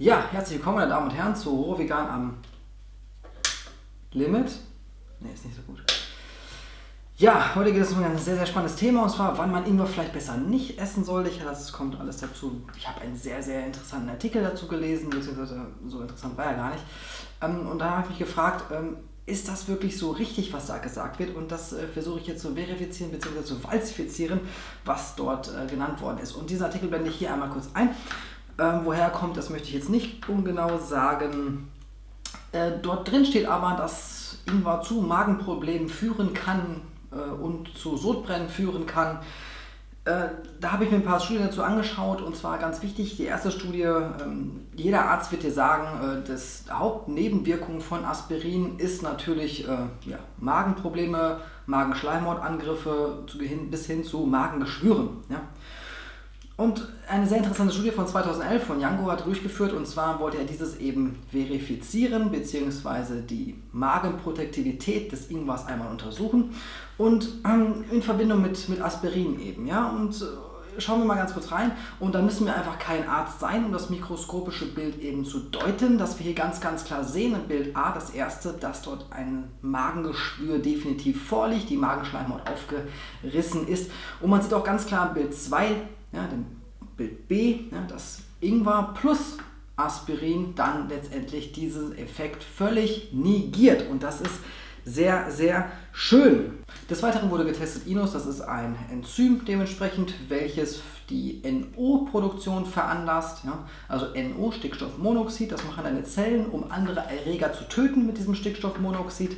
Ja, herzlich willkommen meine Damen und Herren zu Roh Vegan am Limit. Ne, ist nicht so gut. Ja, heute geht es um ein sehr, sehr spannendes Thema und zwar, wann man Ingwer vielleicht besser nicht essen sollte. Ich, das kommt alles dazu. Ich habe einen sehr, sehr interessanten Artikel dazu gelesen, beziehungsweise so interessant war er gar nicht. Ähm, und da habe ich mich gefragt, ähm, ist das wirklich so richtig, was da gesagt wird? Und das äh, versuche ich jetzt zu verifizieren bzw. zu falsifizieren, was dort äh, genannt worden ist. Und diesen Artikel blende ich hier einmal kurz ein. Ähm, woher er kommt, das möchte ich jetzt nicht ungenau sagen. Äh, dort drin steht aber, dass Ingwer zu Magenproblemen führen kann äh, und zu Sodbrennen führen kann. Äh, da habe ich mir ein paar Studien dazu angeschaut und zwar ganz wichtig, die erste Studie, ähm, jeder Arzt wird dir sagen, äh, das Hauptnebenwirkung von Aspirin ist natürlich äh, ja, Magenprobleme, Magenschleimhautangriffe bis hin zu Magengeschwüren. Ja. Und eine sehr interessante Studie von 2011 von Yango hat durchgeführt und zwar wollte er dieses eben verifizieren bzw. die Magenprotektivität des Ingwers einmal untersuchen und ähm, in Verbindung mit, mit Aspirin eben. Ja? Und äh, schauen wir mal ganz kurz rein und da müssen wir einfach kein Arzt sein, um das mikroskopische Bild eben zu deuten, dass wir hier ganz, ganz klar sehen in Bild A das erste, dass dort ein Magengeschwür definitiv vorliegt, die Magenschleimhaut aufgerissen ist und man sieht auch ganz klar in Bild 2, ja, dem Bild B, ja, dass Ingwer plus Aspirin dann letztendlich diesen Effekt völlig negiert. Und das ist sehr, sehr schön. Des Weiteren wurde getestet Inus, das ist ein Enzym dementsprechend, welches die NO-Produktion veranlasst. Ja? Also NO, Stickstoffmonoxid, das machen deine Zellen, um andere Erreger zu töten mit diesem Stickstoffmonoxid.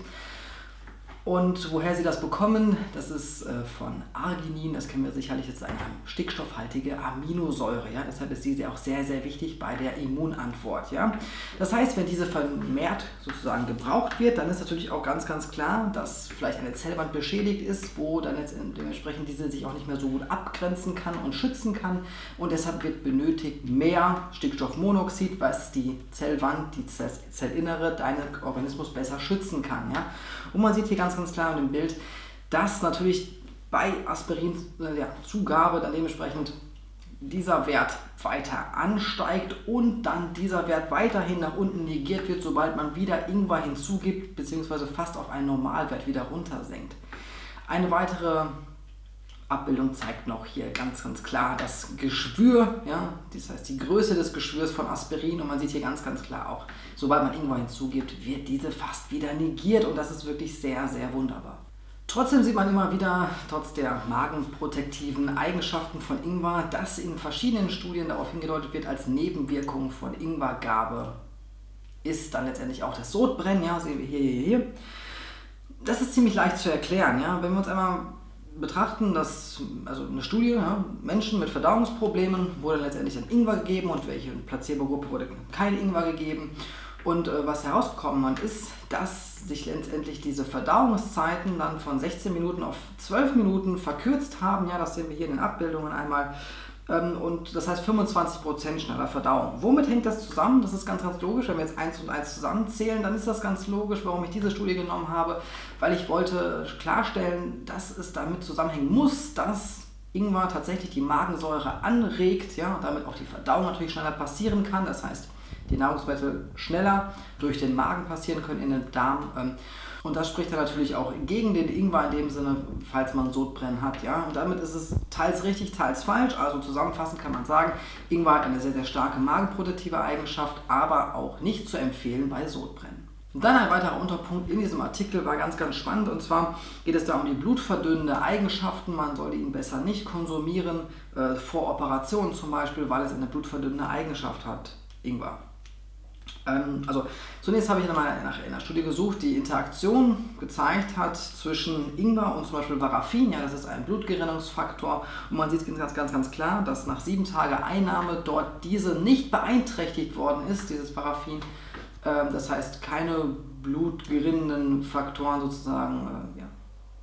Und woher sie das bekommen, das ist äh, von Arginin, das kennen wir sicherlich, das ist eine stickstoffhaltige Aminosäure. Ja? Deshalb ist diese auch sehr, sehr wichtig bei der Immunantwort. Ja? Das heißt, wenn diese vermehrt sozusagen gebraucht wird, dann ist natürlich auch ganz, ganz klar, dass vielleicht eine Zellwand beschädigt ist, wo dann jetzt dementsprechend diese sich auch nicht mehr so gut abgrenzen kann und schützen kann. Und deshalb wird benötigt mehr Stickstoffmonoxid, was die Zellwand, die Zellinnere, deinen Organismus besser schützen kann. Ja? Und man sieht hier ganz ganz, ganz klar in dem Bild, dass natürlich bei Aspirinzugabe äh, dann dementsprechend dieser Wert weiter ansteigt und dann dieser Wert weiterhin nach unten negiert wird, sobald man wieder Ingwer hinzugibt, beziehungsweise fast auf einen Normalwert wieder runtersenkt. Eine weitere Abbildung zeigt noch hier ganz, ganz klar das Geschwür, ja, das heißt die Größe des Geschwürs von Aspirin. Und man sieht hier ganz, ganz klar auch, sobald man Ingwer hinzugibt, wird diese fast wieder negiert. Und das ist wirklich sehr, sehr wunderbar. Trotzdem sieht man immer wieder, trotz der magenprotektiven Eigenschaften von Ingwer, dass in verschiedenen Studien darauf hingedeutet wird, als Nebenwirkung von Ingwergabe ist dann letztendlich auch das Sodbrennen, ja, sehen wir hier, hier, hier. Das ist ziemlich leicht zu erklären, ja, wenn wir uns einmal betrachten, dass also eine Studie, ja, Menschen mit Verdauungsproblemen wurde letztendlich ein Ingwer gegeben und welche Placebo-Gruppe wurde kein Ingwer gegeben. Und äh, was herausgekommen ist, dass sich letztendlich diese Verdauungszeiten dann von 16 Minuten auf 12 Minuten verkürzt haben. Ja, das sehen wir hier in den Abbildungen einmal. Ähm, und das heißt 25% schneller Verdauung. Womit hängt das zusammen? Das ist ganz, ganz logisch. Wenn wir jetzt 1 und 1 zusammenzählen, dann ist das ganz logisch, warum ich diese Studie genommen habe, weil ich wollte klarstellen, dass es damit zusammenhängen muss, dass Ingwer tatsächlich die Magensäure anregt, ja, und damit auch die Verdauung natürlich schneller passieren kann. Das heißt, die Nahrungsmittel schneller durch den Magen passieren können in den Darm. Ähm, und das spricht dann natürlich auch gegen den Ingwer in dem Sinne, falls man Sodbrennen hat. Ja? Und damit ist es teils richtig, teils falsch. Also zusammenfassend kann man sagen, Ingwer hat eine sehr, sehr starke magenprotektive Eigenschaft, aber auch nicht zu empfehlen bei Sodbrennen. Dann ein weiterer Unterpunkt in diesem Artikel war ganz, ganz spannend und zwar geht es da um die blutverdünnende Eigenschaften. Man sollte ihn besser nicht konsumieren, äh, vor Operationen zum Beispiel, weil es eine blutverdünnende Eigenschaft hat, Ingwer. Ähm, also zunächst habe ich nochmal nach einer Studie gesucht, die Interaktion gezeigt hat zwischen Ingwer und zum Beispiel Varafin. Ja, das ist ein Blutgerinnungsfaktor und man sieht ganz, ganz, ganz klar, dass nach sieben Tagen Einnahme dort diese nicht beeinträchtigt worden ist, dieses Varafin. Ähm, das heißt, keine blutgerinnenden Faktoren sozusagen äh, ja,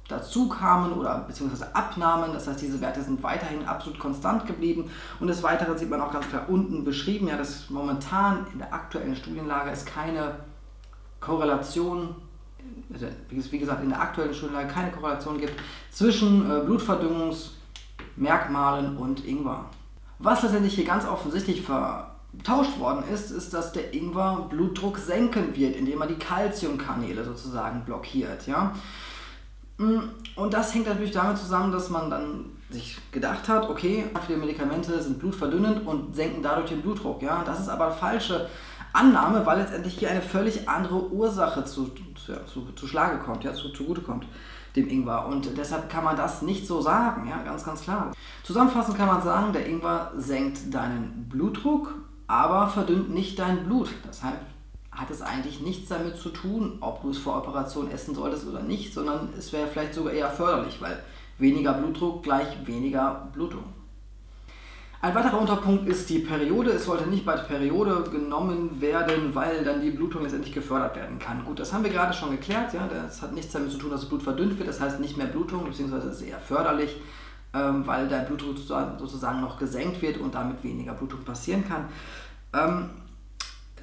dazu kamen oder beziehungsweise abnahmen. Das heißt, diese Werte sind weiterhin absolut konstant geblieben. Und des Weiteren sieht man auch ganz klar unten beschrieben, ja, dass momentan in der aktuellen Studienlage es keine Korrelation, also wie gesagt, in der aktuellen Studienlage keine Korrelation gibt zwischen äh, Blutverdünnungsmerkmalen und Ingwer. Was letztendlich hier ganz offensichtlich ver getauscht worden ist, ist, dass der Ingwer Blutdruck senken wird, indem er die Kalziumkanäle sozusagen blockiert. Ja? Mm, und das hängt natürlich damit zusammen, dass man dann sich gedacht hat, okay, viele Medikamente sind blutverdünnend und senken dadurch den Blutdruck. Ja? Das ist aber falsche Annahme, weil letztendlich hier eine völlig andere Ursache zu, zu, zu, zu Schlage kommt, ja, zu, kommt dem Ingwer. Und deshalb kann man das nicht so sagen, ja, ganz, ganz klar. Zusammenfassend kann man sagen, der Ingwer senkt deinen Blutdruck, aber verdünnt nicht dein Blut. Deshalb hat es eigentlich nichts damit zu tun, ob du es vor Operation essen solltest oder nicht, sondern es wäre vielleicht sogar eher förderlich, weil weniger Blutdruck gleich weniger Blutung. Ein weiterer Unterpunkt ist die Periode. Es sollte nicht bei der Periode genommen werden, weil dann die Blutung letztendlich gefördert werden kann. Gut, das haben wir gerade schon geklärt. Ja? Das hat nichts damit zu tun, dass das Blut verdünnt wird. Das heißt nicht mehr Blutung, beziehungsweise ist eher förderlich, weil der Blutdruck sozusagen noch gesenkt wird und damit weniger Blutung passieren kann. Ähm,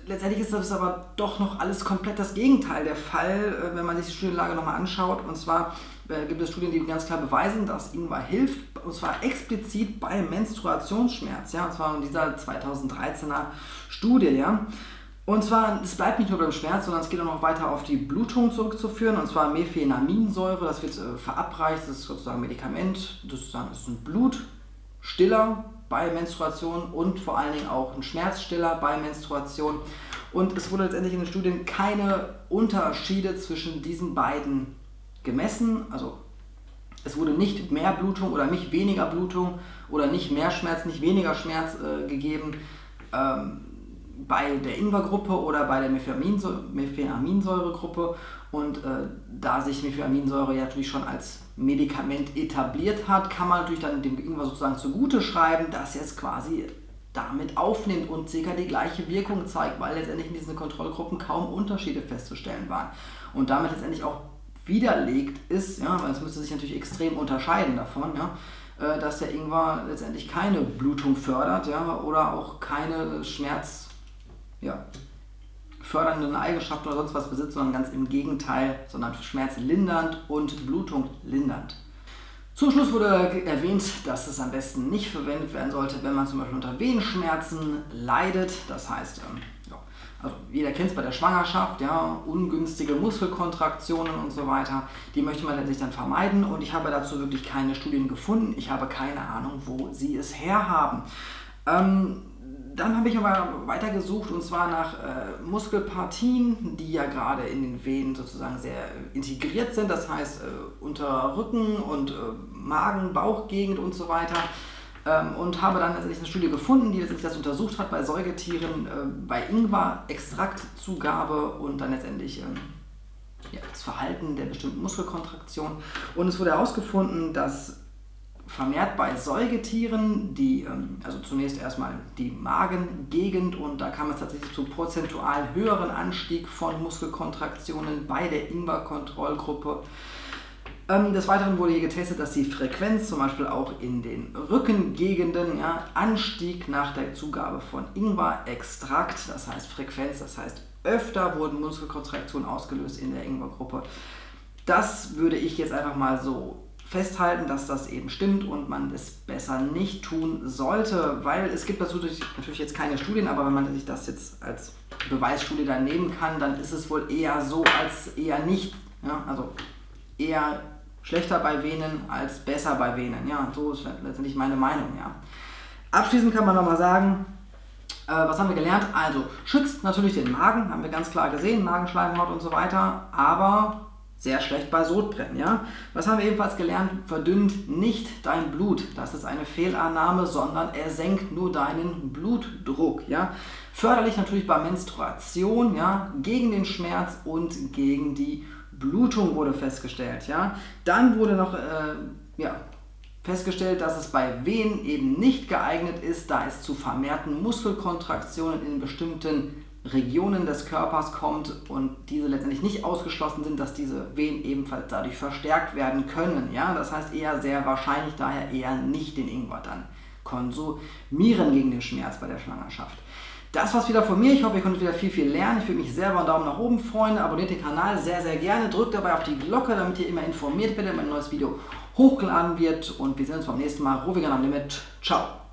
letztendlich ist das aber doch noch alles komplett das Gegenteil der Fall, äh, wenn man sich die Studienlage nochmal anschaut. Und zwar äh, gibt es Studien, die ganz klar beweisen, dass Ingwer hilft, und zwar explizit bei Menstruationsschmerz, ja, und zwar in dieser 2013er Studie, ja. Und zwar, es bleibt nicht nur beim Schmerz, sondern es geht auch noch weiter auf die Blutung zurückzuführen, und zwar Mephenaminsäure, das wird äh, verabreicht, das ist sozusagen ein Medikament, das ist ein Blutstiller bei Menstruation und vor allen Dingen auch ein Schmerzstiller bei Menstruation. Und es wurde letztendlich in den Studien keine Unterschiede zwischen diesen beiden gemessen. Also es wurde nicht mehr Blutung oder nicht weniger Blutung oder nicht mehr Schmerz, nicht weniger Schmerz äh, gegeben ähm, bei der Ingwergruppe oder bei der Mephenaminsäuregruppe. Und äh, da sich Mephenaminsäure ja natürlich schon als Medikament etabliert hat, kann man natürlich dann dem Ingwer sozusagen zugute schreiben, dass er es quasi damit aufnimmt und circa die gleiche Wirkung zeigt, weil letztendlich in diesen Kontrollgruppen kaum Unterschiede festzustellen waren. Und damit letztendlich auch widerlegt ist, ja, weil es müsste sich natürlich extrem unterscheiden davon, ja, äh, dass der Ingwer letztendlich keine Blutung fördert ja, oder auch keine Schmerz, ja, fördernden Eigenschaften oder sonst was besitzt, sondern ganz im Gegenteil, sondern schmerzlindernd und Blutung lindernd. Zum Schluss wurde erwähnt, dass es am besten nicht verwendet werden sollte, wenn man zum Beispiel unter Venenschmerzen leidet. Das heißt, ähm, ja, also jeder kennt es bei der Schwangerschaft, ja, ungünstige Muskelkontraktionen und so weiter. Die möchte man letztlich dann vermeiden und ich habe dazu wirklich keine Studien gefunden. Ich habe keine Ahnung, wo sie es herhaben. Ähm, dann habe ich aber weitergesucht und zwar nach äh, Muskelpartien, die ja gerade in den Venen sozusagen sehr integriert sind, das heißt äh, unter Rücken und äh, Magen, Bauchgegend und so weiter. Ähm, und habe dann letztendlich eine Studie gefunden, die letztendlich das untersucht hat bei Säugetieren, äh, bei Ingwer-Extraktzugabe und dann letztendlich ähm, ja, das Verhalten der bestimmten Muskelkontraktion. Und es wurde herausgefunden, dass vermehrt bei Säugetieren, die, ähm, also zunächst erstmal die Magengegend und da kam es tatsächlich zu prozentual höheren Anstieg von Muskelkontraktionen bei der Ingwer-Kontrollgruppe. Ähm, des Weiteren wurde hier getestet, dass die Frequenz zum Beispiel auch in den Rückengegenden ja, anstieg nach der Zugabe von Ingwer-Extrakt, das heißt Frequenz, das heißt öfter wurden Muskelkontraktionen ausgelöst in der Ingwer-Gruppe. Das würde ich jetzt einfach mal so festhalten, dass das eben stimmt und man es besser nicht tun sollte, weil es gibt dazu natürlich jetzt keine Studien, aber wenn man sich das jetzt als Beweisstudie dann nehmen kann, dann ist es wohl eher so als eher nicht. Ja? Also eher schlechter bei Venen als besser bei Venen. Ja, so ist letztendlich meine Meinung. Ja. Abschließend kann man nochmal sagen, äh, was haben wir gelernt? Also schützt natürlich den Magen, haben wir ganz klar gesehen, Magenschleimhaut und so weiter, aber sehr schlecht bei Sodbrennen. Ja? Was haben wir ebenfalls gelernt? Verdünnt nicht dein Blut. Das ist eine Fehlannahme, sondern er senkt nur deinen Blutdruck. Ja? Förderlich natürlich bei Menstruation, ja? gegen den Schmerz und gegen die Blutung wurde festgestellt. Ja? Dann wurde noch äh, ja, festgestellt, dass es bei Wehen eben nicht geeignet ist, da es zu vermehrten Muskelkontraktionen in bestimmten Regionen des Körpers kommt und diese letztendlich nicht ausgeschlossen sind, dass diese Venen ebenfalls dadurch verstärkt werden können. Ja? Das heißt eher sehr wahrscheinlich daher eher nicht den Ingwer dann konsumieren gegen den Schmerz bei der Schwangerschaft. Das war's wieder von mir. Ich hoffe, ihr konntet wieder viel, viel lernen. Ich würde mich selber einen Daumen nach oben freuen. Abonniert den Kanal sehr, sehr gerne. Drückt dabei auf die Glocke, damit ihr immer informiert werdet, wenn ein neues Video hochgeladen wird. Und wir sehen uns beim nächsten Mal. Rovigan am Limit. Ciao.